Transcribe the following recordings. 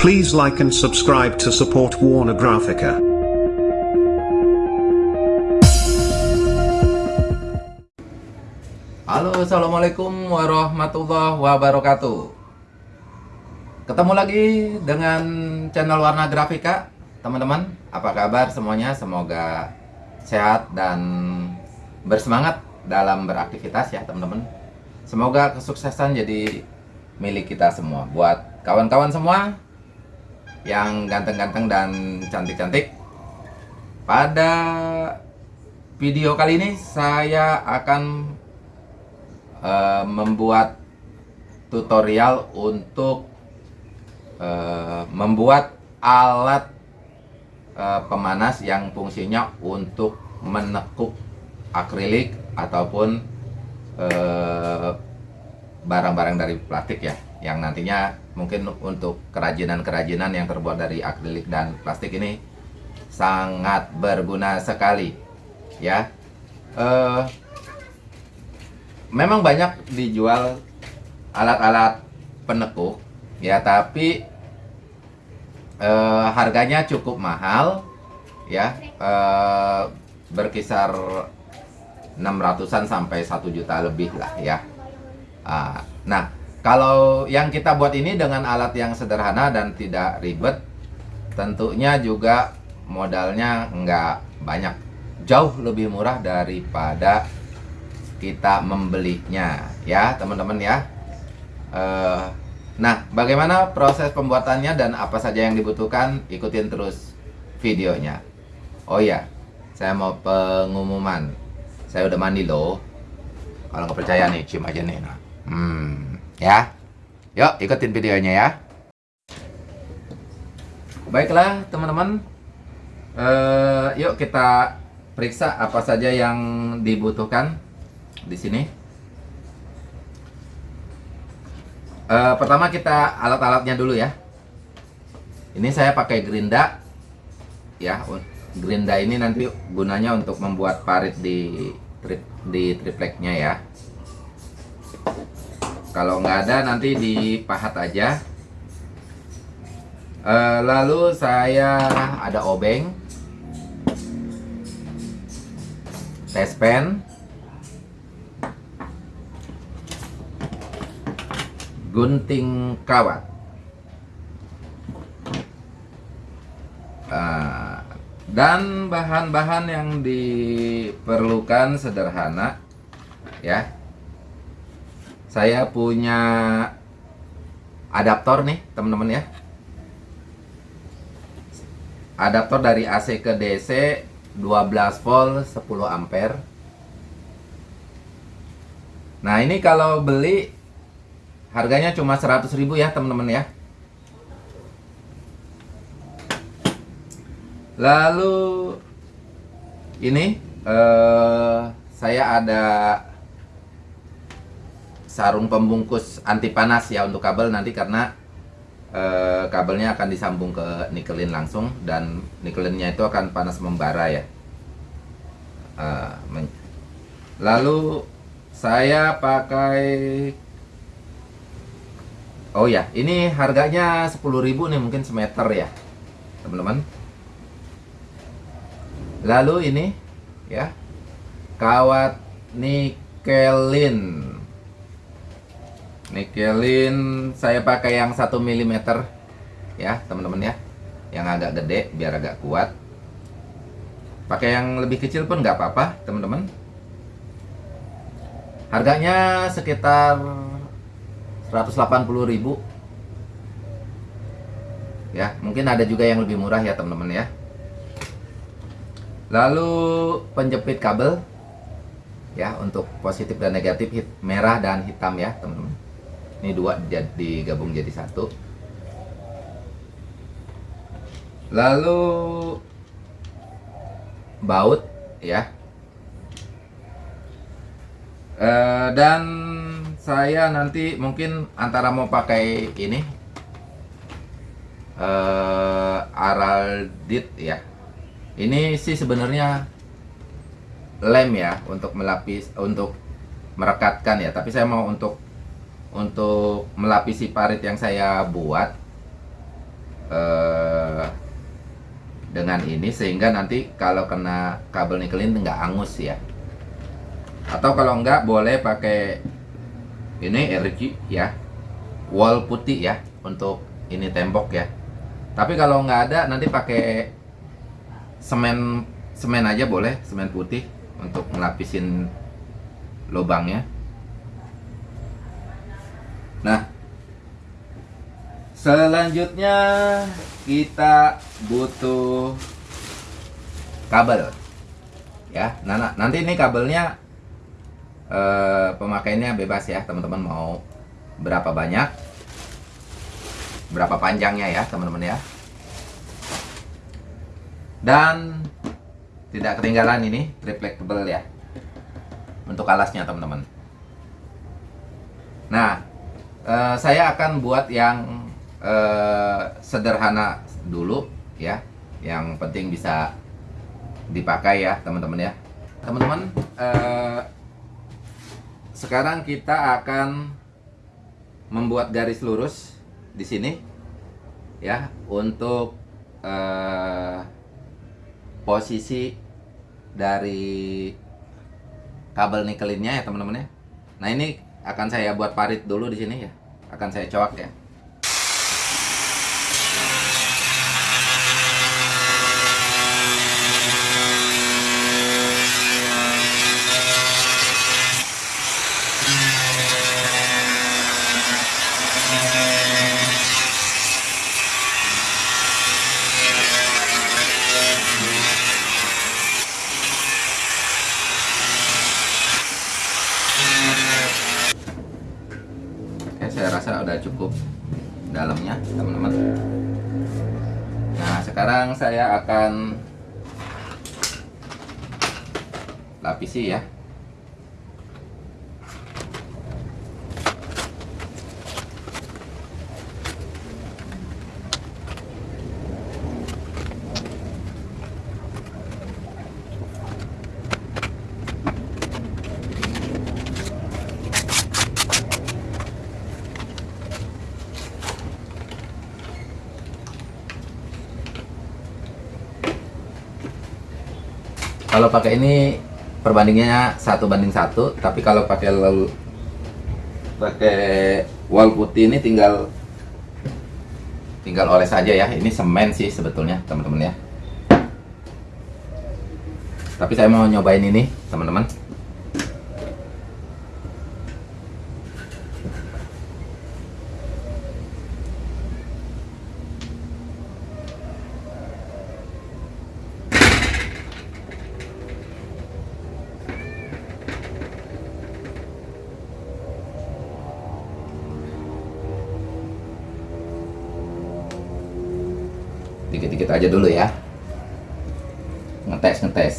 Please like and subscribe to support Warner Graphica. Halo, assalamualaikum warahmatullahi wabarakatuh. Ketemu lagi dengan channel Warna Grafika, teman-teman. Apa kabar semuanya? Semoga sehat dan bersemangat dalam beraktivitas ya, teman-teman. Semoga kesuksesan jadi milik kita semua. Buat kawan-kawan semua yang ganteng-ganteng dan cantik-cantik. Pada video kali ini saya akan uh, membuat tutorial untuk uh, membuat alat uh, pemanas yang fungsinya untuk menekuk akrilik ataupun barang-barang dari plastik ya yang nantinya mungkin untuk kerajinan-kerajinan yang terbuat dari akrilik dan plastik ini sangat berguna sekali ya. Uh, memang banyak dijual alat-alat penekuk ya tapi eh, harganya cukup mahal ya. Eh, berkisar 600-an sampai 1 juta lebih lah ya. Ah, nah kalau yang kita buat ini dengan alat yang sederhana dan tidak ribet tentunya juga modalnya nggak banyak. Jauh lebih murah daripada kita membelinya ya teman-teman ya. Uh, nah bagaimana proses pembuatannya dan apa saja yang dibutuhkan? Ikutin terus videonya. Oh ya saya mau pengumuman. Saya udah mandi loh. Kalau nggak percaya nih cium aja nih. Nah. hmm ya yuk ikutin videonya ya baiklah teman-teman uh, yuk kita periksa apa saja yang dibutuhkan di sini. Uh, pertama kita alat-alatnya dulu ya. Ini saya pakai gerinda, ya. Gerinda ini nanti gunanya untuk membuat parit di tri, di tripleknya ya. Kalau nggak ada nanti dipahat aja. Uh, lalu saya ada obeng, tespen, gunting kawat. Uh, dan bahan-bahan yang diperlukan sederhana ya saya punya adaptor nih teman-teman ya adaptor dari AC ke DC 12 volt 10 ampere nah ini kalau beli Harganya cuma 100 ribu ya teman-teman ya. Lalu ini uh, saya ada sarung pembungkus anti panas ya untuk kabel nanti karena uh, kabelnya akan disambung ke nikelin langsung dan nikelinnya itu akan panas membara ya. Uh, lalu saya pakai Oh ya, ini harganya 10.000 nih mungkin semeter ya, teman-teman. Lalu ini ya, kawat nikelin. Nikelin saya pakai yang 1 mm ya, teman-teman ya. Yang agak gede biar agak kuat. Pakai yang lebih kecil pun nggak apa-apa, teman-teman. Harganya sekitar 180.000 ya mungkin ada juga yang lebih murah ya teman-teman ya lalu penjepit kabel ya untuk positif dan negatif merah dan hitam ya teman-teman ini dua jadi gabung jadi satu. Lalu baut ya. E, dan saya nanti mungkin antara mau pakai ini uh, araldit ya. Ini sih sebenarnya lem ya untuk melapis untuk merekatkan ya. Tapi saya mau untuk untuk melapisi parit yang saya buat eh, dengan ini sehingga nanti kalau kena kabel nikelin nggak angus ya. Atau kalau nggak boleh pakai ini RG ya. Wall putih ya untuk ini tembok ya. Tapi kalau nggak ada nanti pakai semen semen aja boleh semen putih untuk ngelapisin lubangnya nah selanjutnya kita butuh kabel. Ya nah, nanti ini kabelnya eh, pemakaiannya bebas ya teman-teman. Mau berapa banyak berapa panjangnya ya teman-teman ya. Dan tidak ketinggalan ini reflectable ya untuk alasnya teman-teman. Nah eh, saya akan buat yang eh, sederhana dulu ya yang penting bisa dipakai ya teman-teman ya teman-teman eh, sekarang kita akan membuat garis lurus di sini ya untuk eh, posisi dari kabel nikelinnya ya teman-teman ya. Nah ini akan saya buat parit dulu di sini ya, akan saya coak ya. Oke, saya rasa udah cukup dalamnya, teman-teman. Nah, sekarang saya akan lapisi ya. Kalau pakai ini perbandingannya satu banding satu, tapi kalau pakai lel- pakai wall putih ini tinggal tinggal oles saja ya. Ini semen sih sebetulnya teman-teman ya. Tapi saya mau nyobain ini teman-teman. Dikit-dikit aja dulu ya. Ngetes ngetes.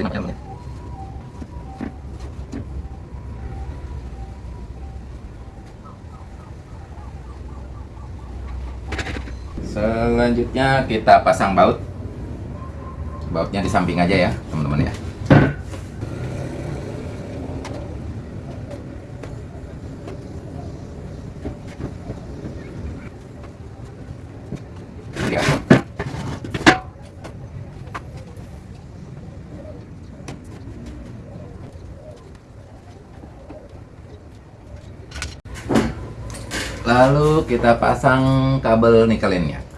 Selanjutnya, Selanjutnya kita pasang baut. Bautnya di samping aja ya. Ya. Lalu kita pasang kabel nikelinnya. ya.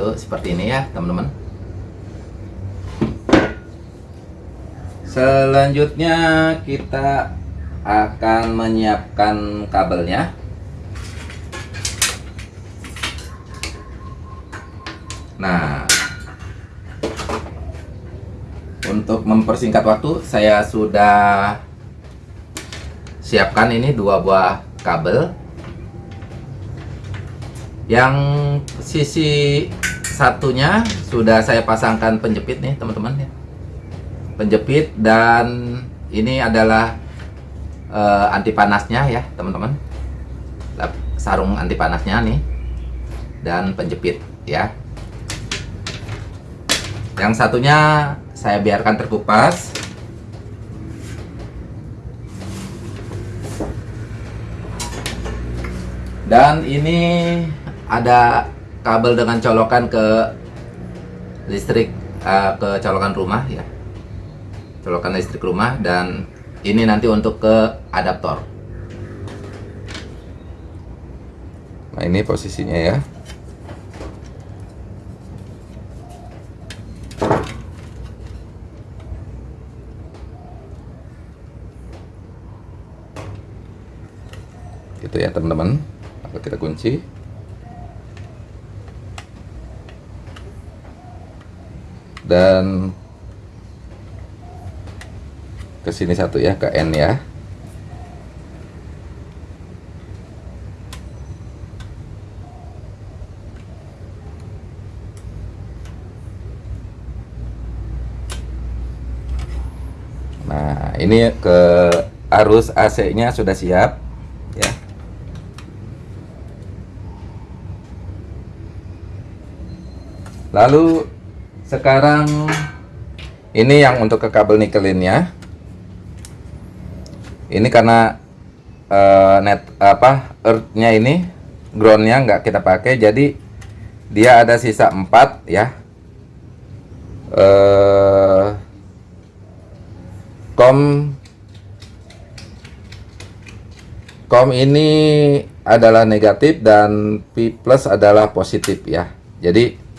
lalu seperti ini ya teman-teman. Selanjutnya kita akan menyiapkan kabelnya. Nah untuk mempersingkat waktu saya sudah siapkan ini dua buah kabel. Yang sisi satunya sudah saya pasangkan penjepit nih teman-teman ya. Penjepit dan ini adalah uh, anti panasnya ya teman-teman. Sarung anti panasnya nih dan penjepit ya. Yang satunya saya biarkan terkupas. Dan ini ada kabel dengan colokan ke listrik uh, ke colokan rumah ya. Colokan listrik rumah dan ini nanti untuk ke adaptor. Nah ini posisinya ya. Gitu ya teman-teman. Kita kunci dan ke sini satu ya ke N ya. Nah ini ke arus AC nya sudah siap ya. Lalu sekarang ini yang untuk ke kabel nikelinnya. Ini karena uh, net apa earthnya ini groundnya nggak kita pakai jadi dia ada sisa 4 ya. Uh, kom kom ini adalah negatif dan P plus adalah positif ya. Jadi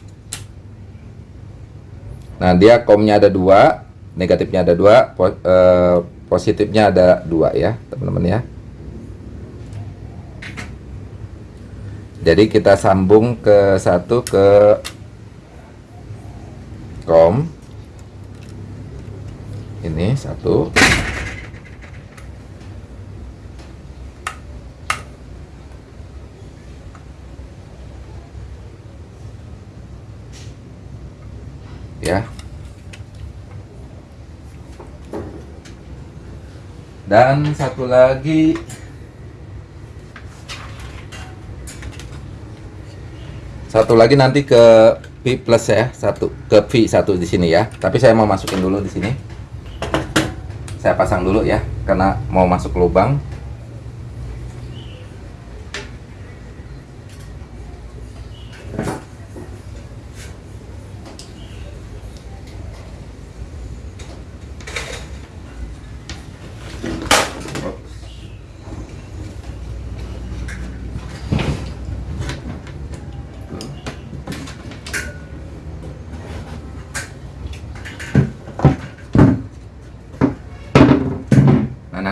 Nah, dia komnya ada dua, negatifnya ada dua, po, eh, positifnya ada dua ya, teman-teman ya. Jadi kita sambung ke satu ke kom. Ini satu. Ya. Dan satu lagi. Satu lagi nanti ke V plus ya satu ke V satu di sini ya. Tapi saya mau masukin dulu di sini. Saya pasang dulu ya karena mau masuk lubang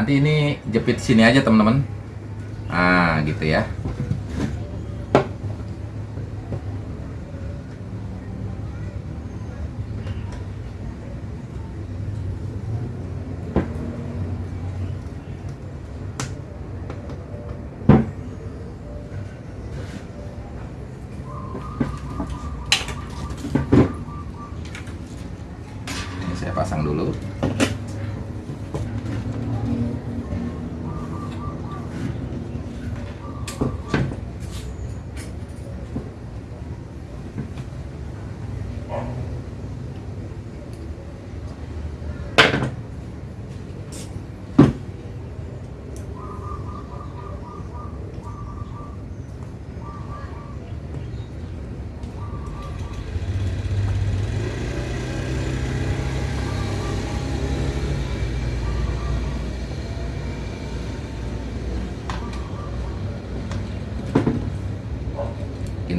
nanti ini jepit sini aja teman-teman. Nah gitu ya. Ini saya pasang dulu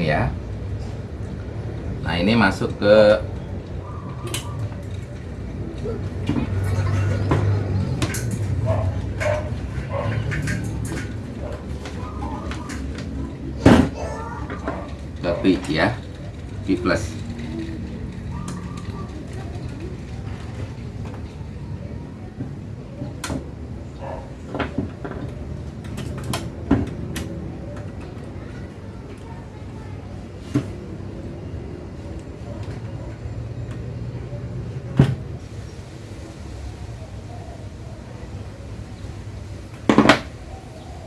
sini ya. Nah ini masuk ke P ya P plus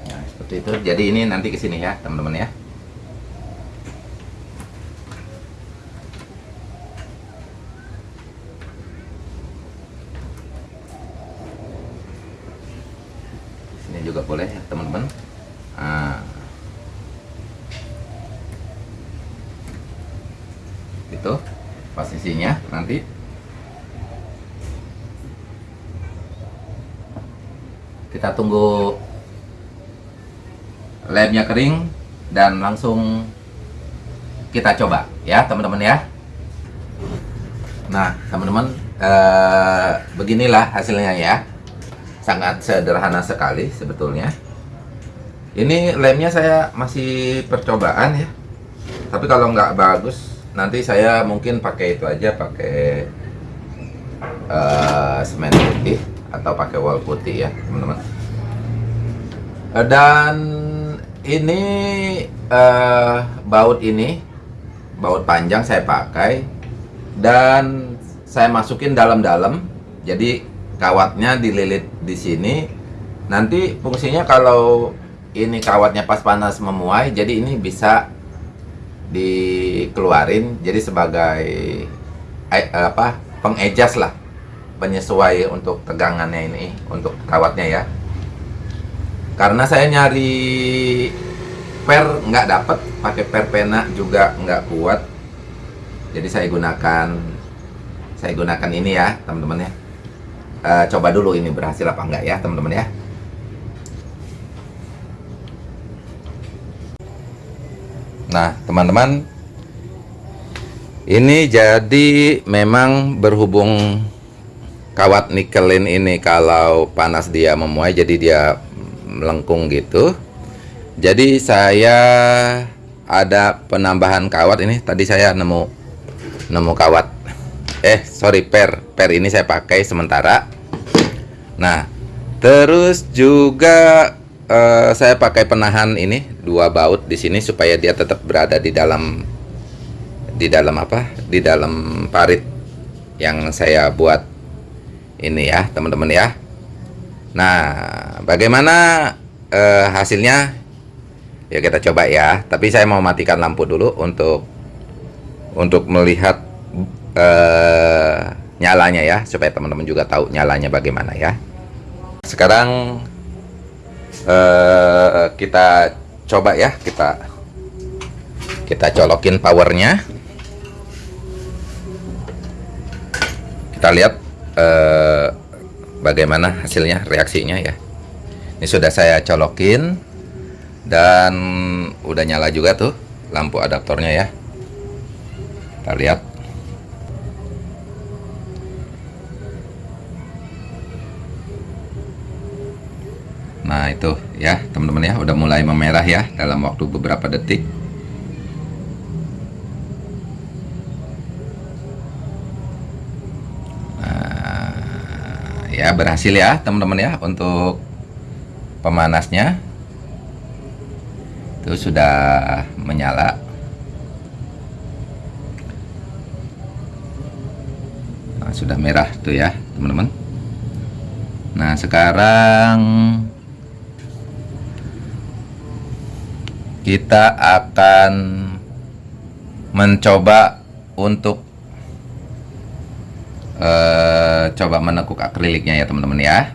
Nah, seperti itu. Jadi ini nanti ke sini ya, teman-teman ya. Sini juga boleh ya, teman-teman. Nah. Itu posisinya nanti kita tunggu lemnya kering dan langsung kita coba ya teman-teman ya. Nah teman-teman eh, beginilah hasilnya ya. Sangat sederhana sekali sebetulnya. Ini lemnya saya masih percobaan ya. Tapi kalau nggak bagus nanti saya mungkin pakai itu aja pakai eh, semen putih atau pakai wall putih ya teman-teman. Eh, dan ini eh, baut ini baut panjang saya pakai dan saya masukin dalam-dalam. Jadi kawatnya dililit di sini. Nanti fungsinya kalau ini kawatnya pas panas memuai jadi ini bisa dikeluarin. Jadi sebagai eh, apa pengejas lah penyesuai untuk tegangannya ini untuk kawatnya ya karena saya nyari per nggak dapat pakai per pena juga nggak kuat. Jadi saya gunakan saya gunakan ini ya teman-teman ya. Eh, coba dulu ini berhasil apa enggak ya teman-teman ya. Nah teman-teman ini jadi memang berhubung kawat nikelin ini kalau panas dia memuai jadi dia melengkung gitu. Jadi saya ada penambahan kawat ini. Tadi saya nemu nemu kawat. Eh sorry per per ini saya pakai sementara. Nah terus juga eh, saya pakai penahan ini dua baut di sini supaya dia tetap berada di dalam di dalam apa? Di dalam parit yang saya buat ini ya teman-teman ya Nah, bagaimana eh, hasilnya? Ya kita coba ya. Tapi saya mau matikan lampu dulu untuk untuk melihat eh, nyalanya ya, supaya teman-teman juga tahu nyalanya bagaimana ya. Sekarang eh, kita coba ya, kita kita colokin powernya. Kita lihat. Eh, bagaimana hasilnya reaksinya ya. Ini sudah saya colokin dan udah nyala juga tuh lampu adaptornya ya. Kita lihat. Nah itu ya teman-teman ya udah mulai memerah ya dalam waktu beberapa detik berhasil ya teman-teman ya untuk pemanasnya. Itu sudah menyala. Nah, sudah merah tuh ya teman-teman. Nah sekarang kita akan mencoba untuk eh, coba menekuk akriliknya ya teman-teman ya.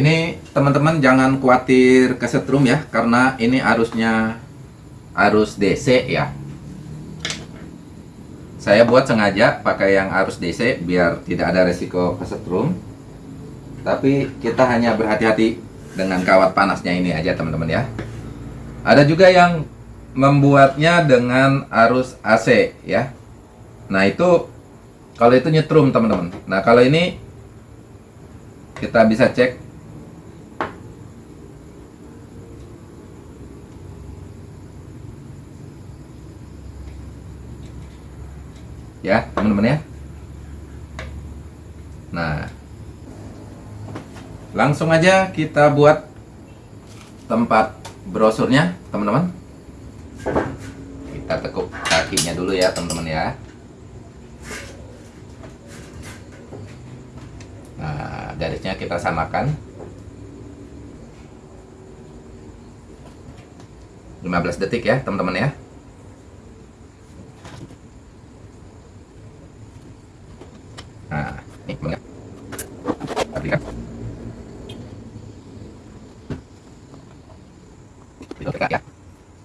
Ini teman-teman jangan khawatir kesetrum ya karena ini arusnya arus DC ya. Saya buat sengaja pakai yang arus DC biar tidak ada resiko kesetrum. Tapi kita hanya berhati-hati dengan kawat panasnya ini aja teman-teman ya. Ada juga yang membuatnya dengan arus AC ya. Nah, itu kalau itu nyetrum teman-teman. Nah, kalau ini kita bisa cek. Ya teman-teman ya. Nah langsung aja kita buat tempat brosurnya teman-teman. Kita tekuk kakinya dulu ya teman-teman ya garisnya kita samakan. 15 detik ya teman-teman ya Nah, ini teman-teman. Aplikasi. Itu tegak ya.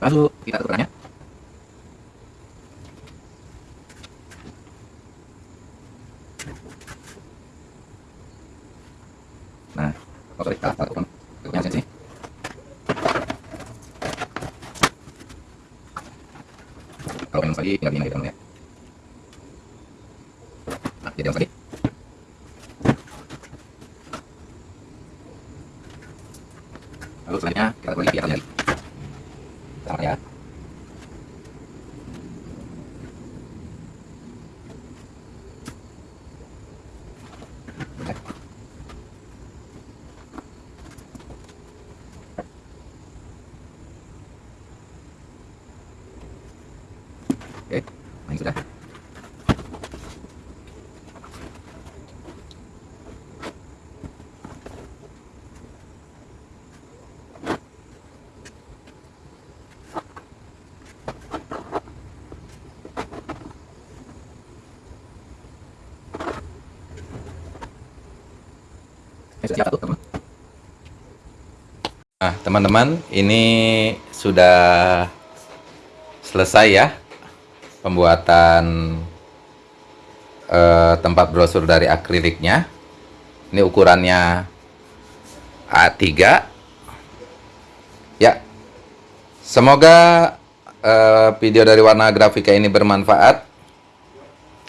Lalu kita tukarnya. Nah, oh sorry, salah satu Tukuknya di sini. Kalau minum lagi, tinggal gini teman ya. Nah, jadi yang tadi. Lalu selanjutnya kita kembali di atas jari. Sama ya. Oke. Oke, nah ini sudah. Ini sudah satu, teman. Nah, teman-teman, ini sudah selesai ya pembuatan eh, tempat brosur dari akriliknya. Ini ukurannya A3. Ya. Semoga eh, video dari warna grafika ini bermanfaat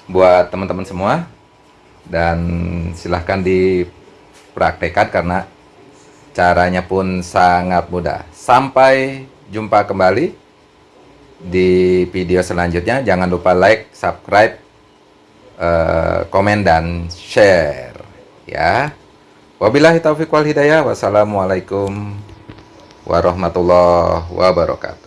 buat teman-teman semua dan silahkan dipraktekkan karena caranya pun sangat mudah. Sampai jumpa kembali di video selanjutnya. Jangan lupa like, subscribe, eh, komen, dan share. Ya. Wabillahi taufiq wal hidayah. Wassalamualaikum warahmatullahi wabarakatuh.